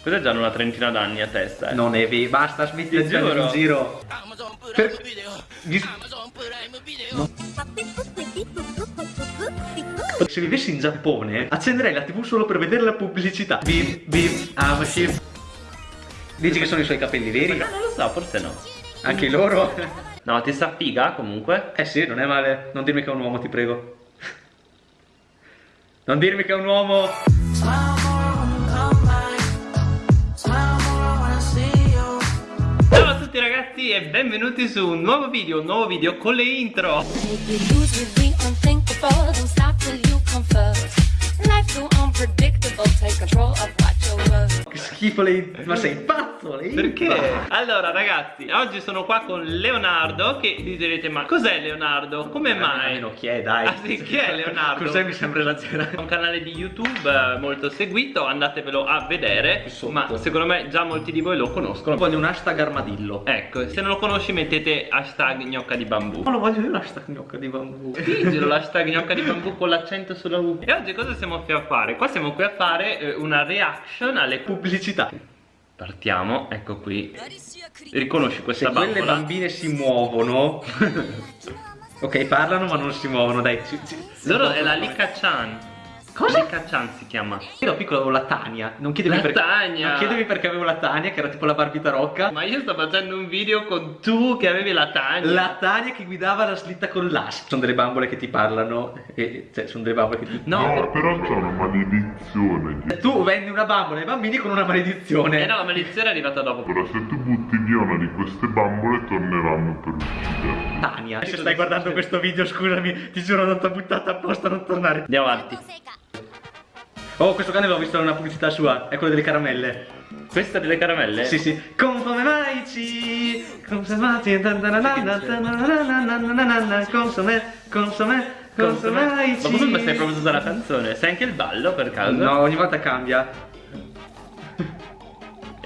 Queste già hanno una trentina d'anni a testa. Eh. Non è vero, basta, smetti di andare in giro. Per... Gli... No. Se vivessi in Giappone, accenderei la tv solo per vedere la pubblicità. Bip, bip, amashi. Dici che sono i suoi capelli veri? Ma non lo so, forse no. Anche loro? No, ti sta figa comunque? Eh sì, non è male. Non dirmi che è un uomo, ti prego. Non dirmi che è un uomo. E benvenuti su un nuovo video, un nuovo video con le intro. Schifo lei. Ma sei pazzo lei? Perché? Allora ragazzi, oggi sono qua con Leonardo che vi direte ma cos'è Leonardo? Come mai? Almeno chi è dai? Ah sì, chi è Leonardo? Cos'è mi sembra esagerato? È un canale di YouTube eh, molto seguito, andatevelo a vedere Ma secondo me già molti di voi lo conoscono Voglio un hashtag armadillo Ecco, se non lo conosci mettete hashtag gnocca di bambù Ma lo voglio io l'hashtag gnocca di bambù Digilo l'hashtag gnocca di bambù con l'accento sulla U E oggi cosa siamo qui a fare? Qua siamo qui a fare eh, una reaction alle pubblicità Partiamo, ecco qui. Riconosci questa Se bambola? quelle bambine si muovono. Ok, parlano ma non si muovono, dai ci, ci, Loro è la Lika-chan Cosa? Lika-chan si chiama. Io ero piccolo avevo la Tania. Non chiedevi La perché Tania. Non chiedevi perché avevo la Tania Che era tipo la barbita rocca. Ma io sto facendo un video con tu che avevi la Tania. La Tania che guidava la slitta con l'as Sono delle bambole che ti parlano e, Cioè sono delle bambole che ti No, No, però c'è una maledizione. Tu vendi una bambola ai bambini con una maledizione. Eh no, la maledizione è arrivata dopo. Ora se tu butti via una di queste bambole torneranno per uccidere. Tania Se stai guardando questo video scusami Ti giuro non t'ho buttata apposta a non tornare. Andiamo avanti. Oh questo cane l'ho visto in una pubblicità sua È quello delle caramelle Questa delle caramelle? Sì sì. Come mai ci Consumati Consome Consome Consome Ma comunque stai proprio tutta la canzone. Sai anche il ballo per caso? No ogni volta cambia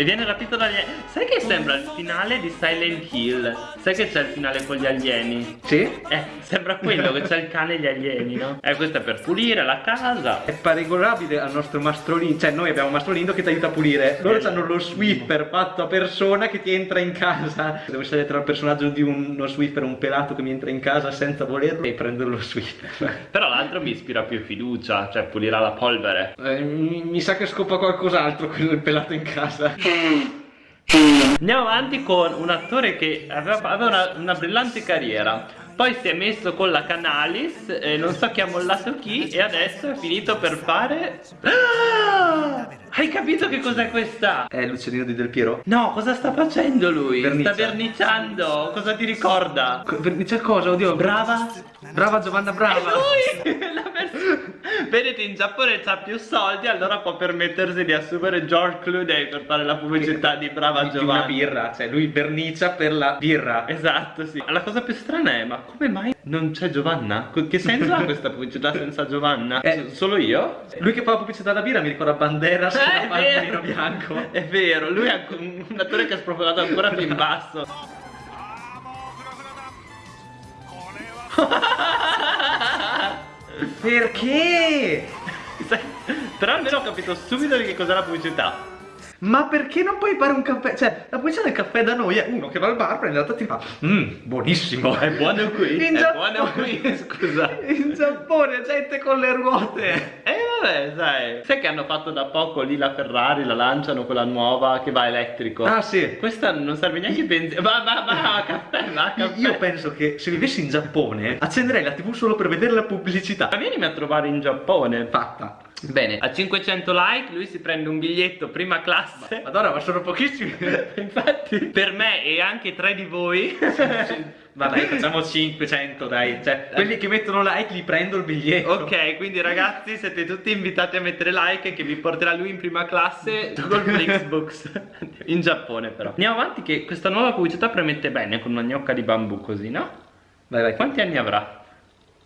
E viene rapito dagli Sai che sembra il finale di Silent Hill? Sai che c'è il finale con gli alieni? Sì. Eh, sembra quello che c'è il cane e gli alieni, no? Eh, questo è per pulire la casa. È paragonabile al nostro mastrolino Cioè noi abbiamo un mastrolino che ti aiuta a pulire. Loro hanno lo Swiffer fatto a persona che ti entra in casa. Devo scegliere tra il personaggio di uno Swiffer Un pelato che mi entra in casa senza volerlo E prendere lo Swiffer. Però l'altro mi ispira più fiducia Cioè pulirà la polvere. Eh, mi, mi sa che scopa qualcos'altro quello del pelato in casa Andiamo avanti con un attore che aveva, aveva una, una brillante carriera Poi si è messo con la Canalis e non so chi ha mollato chi E adesso è finito per fare Ah! Hai capito che cos'è questa? È Lucianino di Del Piero? No, cosa sta facendo lui? Verniccia. Sta verniciando Cosa ti ricorda? Co- C'è cosa? Oddio Brava Brava Giovanna Brava È lui! Vedete in Giappone c'ha più soldi Allora può permettersi di assumere George Clooney Per fare la pubblicità di Brava Di una Giovanna birra Cioè lui vernicia per la birra Esatto, sì. La cosa più strana è, ma come mai non c'è Giovanna? Che senso ha questa pubblicità senza Giovanna? Eh, Solo io? Lui che fa la pubblicità della birra mi ricorda Banderas Eh, con è la pantalino vero. bianco È vero, lui è un un attore che ha sprofondato ancora più in basso. Perché? Però almeno ho capito subito di che cos'è la pubblicità. Ma perché non puoi fare un caffè? Cioè, la pubblicità del caffè da noi è uno che va al bar, prende la tazza e ti fa Mmm, buonissimo È buono qui? In è Giappone- buono qui, scusa. In Giappone gente con le ruote Eh vabbè, sai. Sai che hanno fatto da poco lì la Ferrari, la lanciano quella nuova che va elettrico. Ah sì Questa non serve neanche benzina. Va, va, va, caffè, va, caffè. Io penso che se vivessi in Giappone accenderei la tv solo per vedere la pubblicità Ma vienimi a trovare in Giappone. Fatta Bene, a 500 like lui si prende un biglietto prima classe. Madonna ma sono pochissimi Infatti, per me e anche tre di voi. Ma dai facciamo 500 dai Cioè quelli che mettono like li prendo il biglietto ok, quindi ragazzi siete tutti invitati a mettere like che vi porterà lui in prima classe col Flixbooks. in Giappone però. Andiamo avanti che questa nuova pubblicità premette bene con una gnocca di bambù così, no? Vai vai Quanti anni avrà?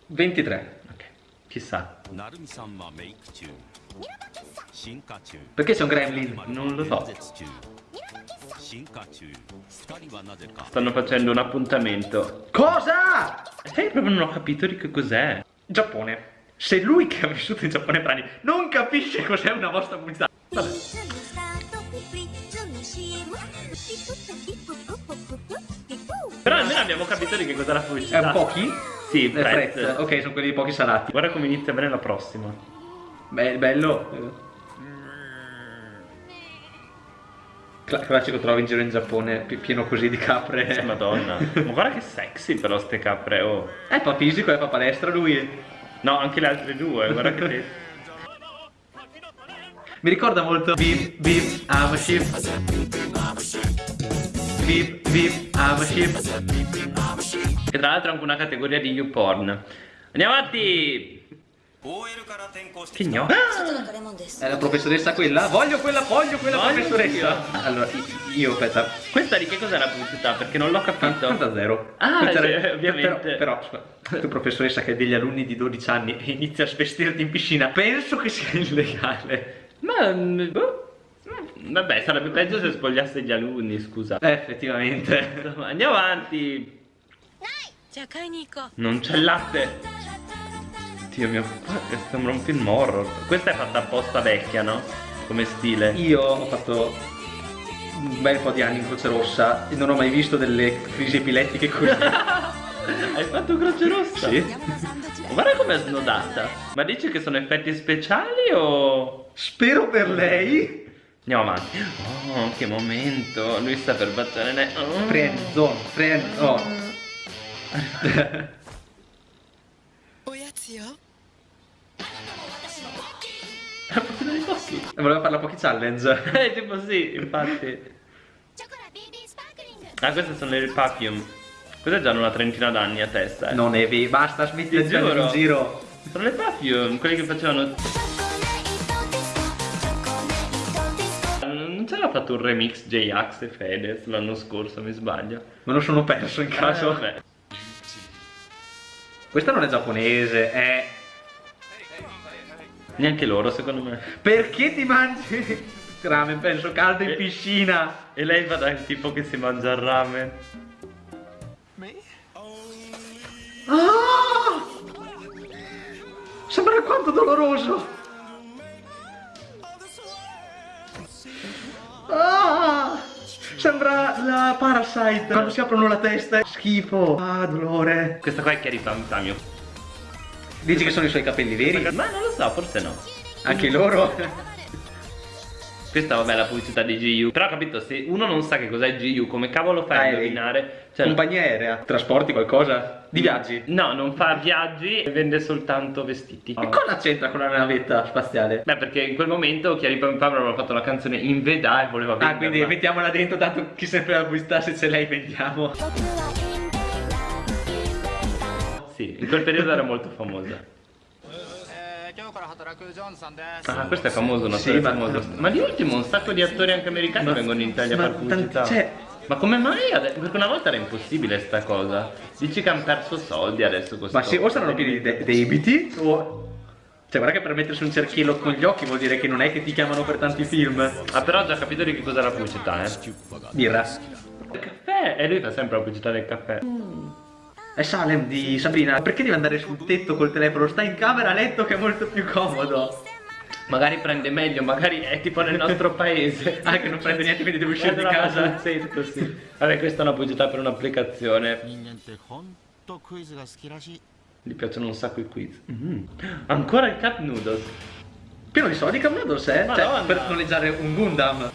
23 Ok, Chissà. Perché c'è un gremlin? Non lo so. Stanno facendo un appuntamento. Cosa? Eh, proprio non ho capito di che cos'è. Giappone. Se lui che ha vissuto in Giappone per anni non capisce cos'è una vostra pubblicità. Vabbè. Però almeno abbiamo capito di che cos'è la pubblicità. Eh, è un po' chi? Sì, Le. Fred. Ok, sono quelli pochi salati. Guarda come inizia bene la prossima. Beh, bello. Cla- classico trovi in giro in Giappone pi- pieno così di capre. Madonna. Ma guarda che sexy però ste capre, oh. Eh, fa fisico, eh, fa palestra lui. No, anche le altre due, guarda che... Mi ricorda molto Beep Beep I'm a ship Beep Beep I'm a ship che tra l'altro è anche una categoria di YouPorn. Andiamo avanti! Che gno? Ah! È la professoressa quella? Voglio quella, voglio quella voglio professoressa! Io. Allora, io aspetta. Questa di che cos'è la pubblicità? Perché non l'ho capito. 80 Ah, sì, era, cioè, ovviamente. Però, però tu professoressa che ha degli alunni di 12 anni e inizia a svestirti in piscina, penso che sia illegale. Ma... Boh. Vabbè, sarebbe peggio se spogliasse gli alunni, scusa. Eh, effettivamente. Andiamo avanti. Non c'è latte. Dio mio, sembra un film horror. Questa è fatta apposta vecchia, no? Come stile. Io ho fatto un bel po' di anni in Croce Rossa e non ho mai visto delle crisi epilettiche così Hai fatto Croce Rossa? Sì Guarda com'è snodata. Ma dici che sono effetti speciali o... Spero per lei Andiamo avanti. Oh, che momento. Lui sta per battere ne... Oh. Friend zone, friend oh. La partita? Eh, voleva fare la Pocky Challenge. Eh, tipo sì, infatti. Ah, queste sono le Papium. Queste già hanno una trentina d'anni a testa. Eh. Non è vero, basta smetti di giuro. in giro. Sono le Papium, quelle che facevano... Non c'era fatto un remix J-Ax e Fedez l'anno scorso, mi sbaglio. Me lo sono perso in eh, caso. Eh, vabbè. Questa non è giapponese, è... Neanche loro, secondo me. Perché ti mangi ramen, penso, caldo in piscina E lei va dal tipo che si mangia il ramen. Ah! Sembra quanto doloroso Ah! Sembra la Parasite quando si aprono la testa Schifo Ah, dolore Questa qua è Chiari Pamtamio. Dici che sono i suoi capelli veri? Ma non lo so, forse no. Anche loro? Questa vabbè è la pubblicità di GU. Però capito, se uno non sa che cos'è GU, come cavolo fai a indovinare? Cioè, Compagnia aerea Trasporti qualcosa? Di viaggi? No, non fa viaggi e vende soltanto vestiti. E cosa c'entra con la navetta spaziale? Beh, perché in quel momento Chiari Pam Pam aveva fatto la canzone in Veda e voleva venderla. Ah, quindi mettiamola dentro, tanto chi sempre la pubblicità se ce l'hai vendiamo. Sì, in quel periodo era molto famosa. Ah, questo è famoso, un Sì, attore ma- famoso. Ma di ultimo un sacco di attori anche americani Ma- vengono in Italia a ma fare pubblicità. cioè- Ma come mai? Perché una volta era impossibile sta cosa. Dici che hanno perso soldi adesso questo. Ma sì, o saranno pieni di de- debiti o... Cioè, guarda che per mettersi un cerchiello con gli occhi vuol dire che non è che ti chiamano per tanti film. Ah, però ho già capito di che cos'è la pubblicità, eh. Birra. Il caffè! E lui fa sempre la pubblicità del caffè. È Salem di Sabrina, perché devi andare sul tetto col telefono? Stai in camera a letto che è molto più comodo. Magari prende meglio, magari è tipo nel nostro paese. ah, che non prende niente, quindi devo uscire di casa. Tetto, sì. Vabbè, questa è una pubblicità per un'applicazione. Gli piacciono un sacco i quiz. Mm -hmm. Ancora il cap Noodles. Pieno di soldi Cup Noodles, eh? Cioè, Madonna. Cioè, per noleggiare un Gundam.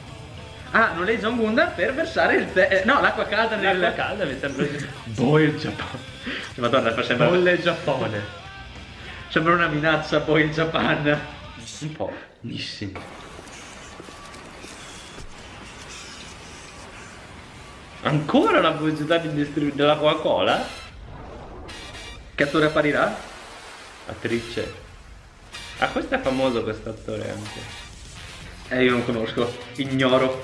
Ah, noleggia un Gundam per versare il tè. Eh, no, l'acqua calda nel. L'acqua calda mi sembra. boh, il Giappone. Madonna, fa sembra, Bolle Giappone. sembra una minaccia poi il Japan. Un po'. Nissin. Ancora una pubblicità di distribu- della Coca-Cola? Che attore apparirà? Attrice. Ah, questo è famoso questo attore anche. Eh, io non conosco, ignoro.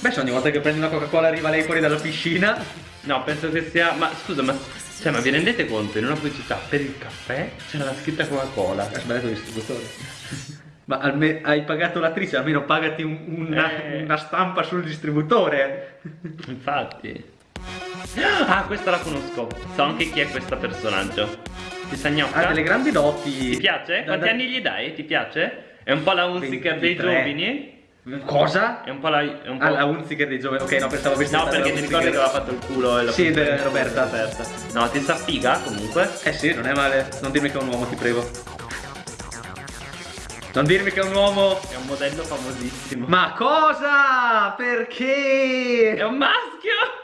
Beh, se ogni volta che prendi una Coca-Cola arriva lei fuori dalla piscina. No, penso che sia. Ma scusa, ma. Cioè, ma vi rendete conto? In una pubblicità per il caffè c'era la scritta Coca-Cola. Hai sbagliato il distributore. Ma alme- hai pagato l'attrice, almeno pagati un- una, Eh. una stampa sul distributore. Infatti. Ah, questa la conosco. So anche chi è questo personaggio. Ti sa gnocca? Ha delle grandi doti. Ti piace? Da- Quanti da- anni gli dai? Ti piace? È un po' la Unziker dei 23. giovani? Cosa? È un po' la... È un po'... Ah, la Unziger di Giove. Ok, no, pensavo avessi No, perché ti ricordi che aveva fatto il culo e la Sì, de- Roberta. aperta. No, ti sta figa comunque. Eh sì, non è male. Non dirmi che è un uomo, ti prego. Non dirmi che è un uomo. È un modello famosissimo. Ma cosa? Perché? È un maschio!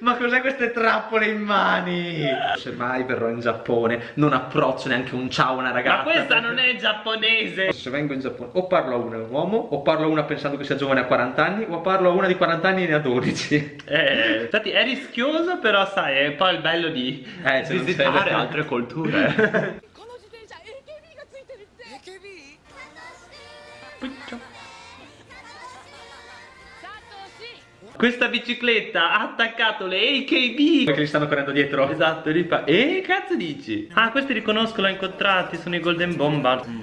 Ma cos'è queste trappole in mani? Se mai verrò in Giappone, non approccio neanche un ciao a una ragazza. Ma questa non è giapponese! Se vengo in Giappone, o parlo a una un uomo, o parlo a una pensando che sia giovane a 40 anni, o parlo a una di 40 anni e ne ha 12. Eh, infatti è rischioso, però sai, è poi il bello di Eh, se non visitare c'è- altre culture. この自転 Questa bicicletta ha attaccato le AKB Perché gli stanno correndo dietro. Esatto, e fa E che cazzo dici? Ah, questi riconosco, l'ho incontrati, sono i Golden Bombard mm.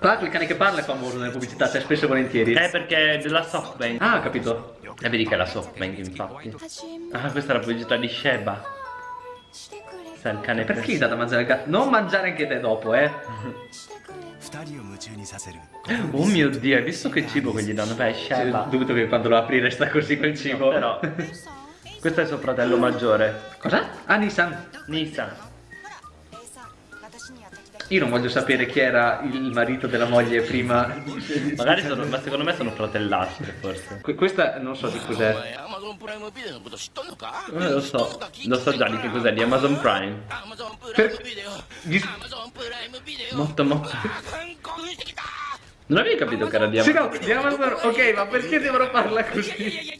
Guarda il cane che parla è famoso nelle pubblicità, cioè spesso e volentieri. Eh, perché è della SoftBank Ah, ho capito. E vedi che è la SoftBank, infatti. Ah, questa è la pubblicità di Sheba. Sta il cane Perché gli dà da mangiare il gatto? Non mangiare anche te dopo, eh. Oh mio dio, hai visto che cibo che gli danno? Beh, Sheba. dubito che quando lo apri resta così quel cibo. Però, questo è suo fratello maggiore. Cosa? Ah, Nissan. Nissan. Io non voglio sapere chi era il marito della moglie prima. Magari sono, ma secondo me sono fratellastri forse. Que questa non so di cos'è. Non lo so, lo so già di che cos'è, di Amazon Prime. Per... Di... Molto molto. Non avevi capito che era di Amazon? Sì, no, di Amazon, ok, ma perché devono farla così?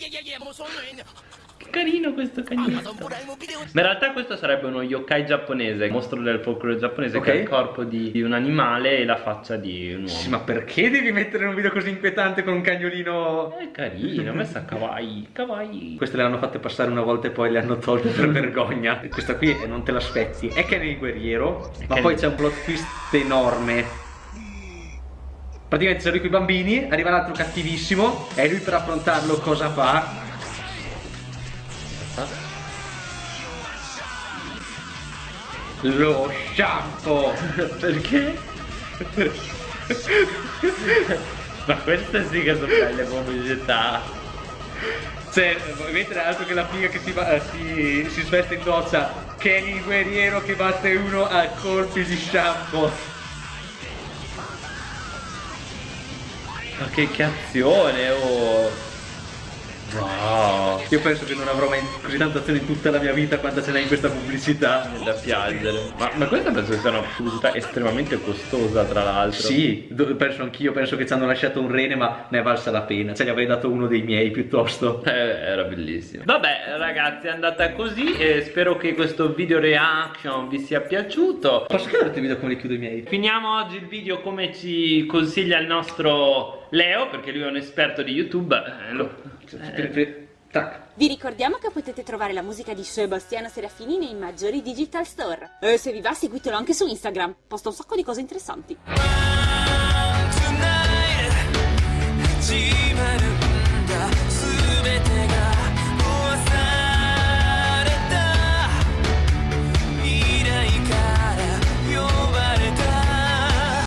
carino questo cagnetto. Ma in realtà questo sarebbe uno yokai giapponese, mostro del folklore giapponese, okay. che ha il corpo di, di, un animale e la faccia di un uomo. Sì, ma perché devi mettere un video così inquietante con un cagnolino? È carino, messa kawaii, kawaii. Queste le hanno fatte passare una volta e poi le hanno tolte per vergogna. Questa qui è, non te la spezzi. È che è il guerriero, è ma poi c'è un plot twist enorme. Praticamente c'erano i bambini, arriva l'altro cattivissimo e lui per affrontarlo cosa fa? Lo shampoo! Perché? ma queste sì che sono belle pubblicità. Cioè, mettere altro che la figa che si, va- eh, si, si sveste in doccia Kenny il guerriero che batte uno a colpi di shampoo Ma che, che azione, oh! Wow! Io penso che non avrò mai così tanta azione in tutta la mia vita quanta ce n'è in questa pubblicità È da piangere. Ma, ma questa penso che sia una pubblicità estremamente costosa, tra l'altro. Sì, penso anch'io, penso che ci hanno lasciato un rene ma ne è valsa la pena Cioè gli avrei dato uno dei miei piuttosto Eh, era bellissimo. Vabbè, ragazzi, è andata così. E spero che questo video reaction vi sia piaciuto. Posso chiederti il video come li chiudo i miei? Finiamo oggi il video come ci consiglia il nostro Leo, perché lui è un esperto di YouTube. Eh, lo- fri- Tac Vi ricordiamo che potete trovare la musica di Sebastiano Serafini nei maggiori digital store. E se vi va seguitelo anche su Instagram, posta un sacco di cose interessanti.